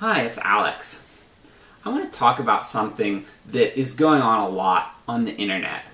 Hi, it's Alex. I want to talk about something that is going on a lot on the internet.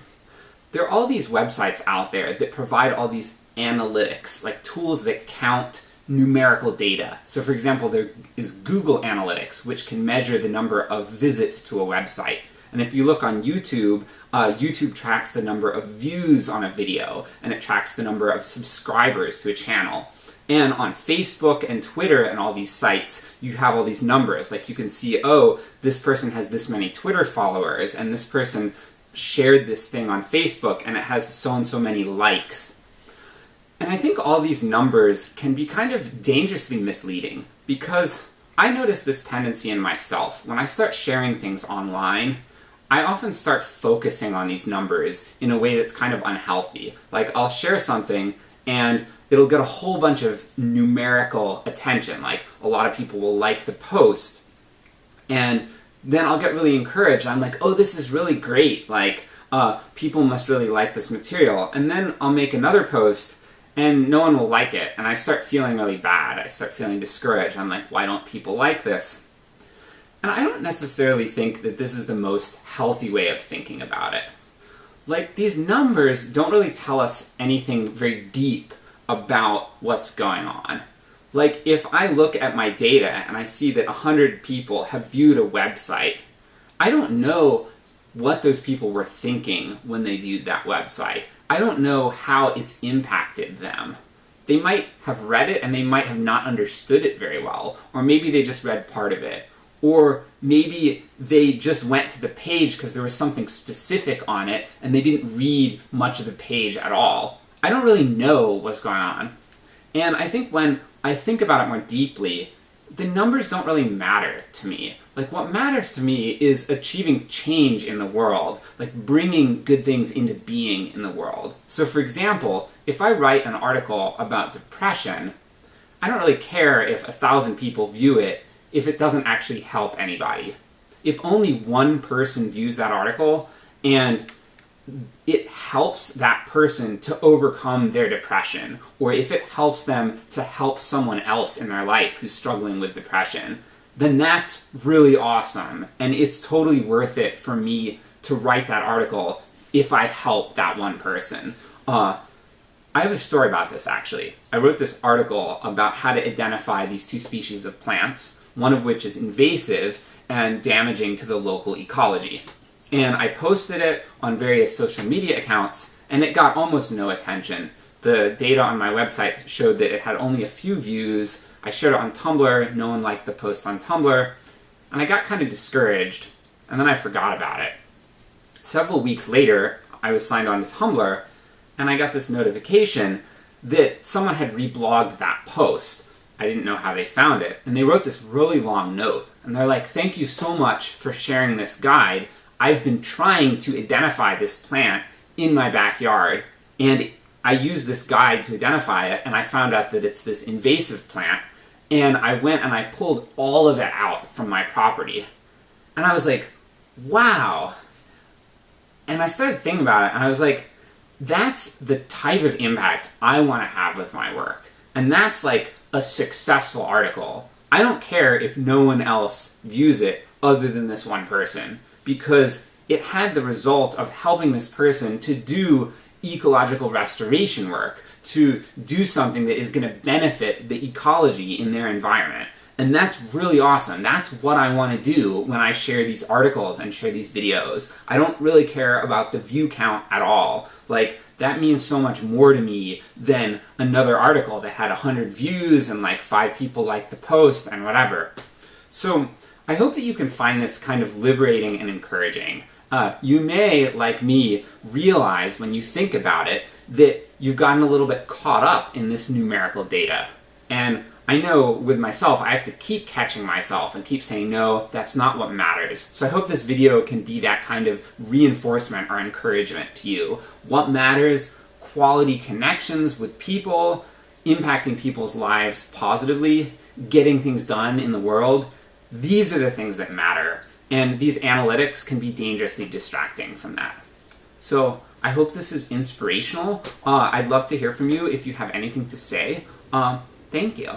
There are all these websites out there that provide all these analytics, like tools that count numerical data. So for example, there is Google Analytics, which can measure the number of visits to a website. And if you look on YouTube, uh, YouTube tracks the number of views on a video, and it tracks the number of subscribers to a channel. And on Facebook and Twitter and all these sites, you have all these numbers. Like you can see, oh, this person has this many Twitter followers, and this person shared this thing on Facebook, and it has so and so many likes. And I think all these numbers can be kind of dangerously misleading, because I notice this tendency in myself. When I start sharing things online, I often start focusing on these numbers in a way that's kind of unhealthy. Like, I'll share something, and it'll get a whole bunch of numerical attention. Like, a lot of people will like the post, and then I'll get really encouraged. I'm like, oh, this is really great. Like, uh, people must really like this material. And then I'll make another post, and no one will like it. And I start feeling really bad. I start feeling discouraged. I'm like, why don't people like this? And I don't necessarily think that this is the most healthy way of thinking about it. Like, these numbers don't really tell us anything very deep about what's going on. Like, if I look at my data and I see that 100 people have viewed a website, I don't know what those people were thinking when they viewed that website. I don't know how it's impacted them. They might have read it and they might have not understood it very well, or maybe they just read part of it. Or maybe they just went to the page because there was something specific on it and they didn't read much of the page at all. I don't really know what's going on. And I think when I think about it more deeply, the numbers don't really matter to me. Like, what matters to me is achieving change in the world, like bringing good things into being in the world. So for example, if I write an article about depression, I don't really care if a thousand people view it if it doesn't actually help anybody. If only one person views that article, and it helps that person to overcome their depression, or if it helps them to help someone else in their life who's struggling with depression, then that's really awesome, and it's totally worth it for me to write that article if I help that one person. Uh, I have a story about this actually. I wrote this article about how to identify these two species of plants, one of which is invasive and damaging to the local ecology and I posted it on various social media accounts, and it got almost no attention. The data on my website showed that it had only a few views, I shared it on Tumblr, no one liked the post on Tumblr, and I got kind of discouraged, and then I forgot about it. Several weeks later, I was signed on to Tumblr, and I got this notification that someone had reblogged that post. I didn't know how they found it, and they wrote this really long note, and they're like, thank you so much for sharing this guide, I've been trying to identify this plant in my backyard, and I used this guide to identify it, and I found out that it's this invasive plant, and I went and I pulled all of it out from my property. And I was like, wow. And I started thinking about it, and I was like, that's the type of impact I want to have with my work. And that's like a successful article. I don't care if no one else views it other than this one person because it had the result of helping this person to do ecological restoration work, to do something that is going to benefit the ecology in their environment. And that's really awesome. That's what I want to do when I share these articles and share these videos. I don't really care about the view count at all. Like, that means so much more to me than another article that had 100 views and like 5 people liked the post and whatever. So, I hope that you can find this kind of liberating and encouraging. Uh, you may, like me, realize when you think about it that you've gotten a little bit caught up in this numerical data. And I know with myself, I have to keep catching myself and keep saying, no, that's not what matters. So I hope this video can be that kind of reinforcement or encouragement to you. What matters? Quality connections with people, impacting people's lives positively, getting things done in the world, these are the things that matter, and these analytics can be dangerously distracting from that. So I hope this is inspirational. Uh, I'd love to hear from you if you have anything to say. Uh, thank you.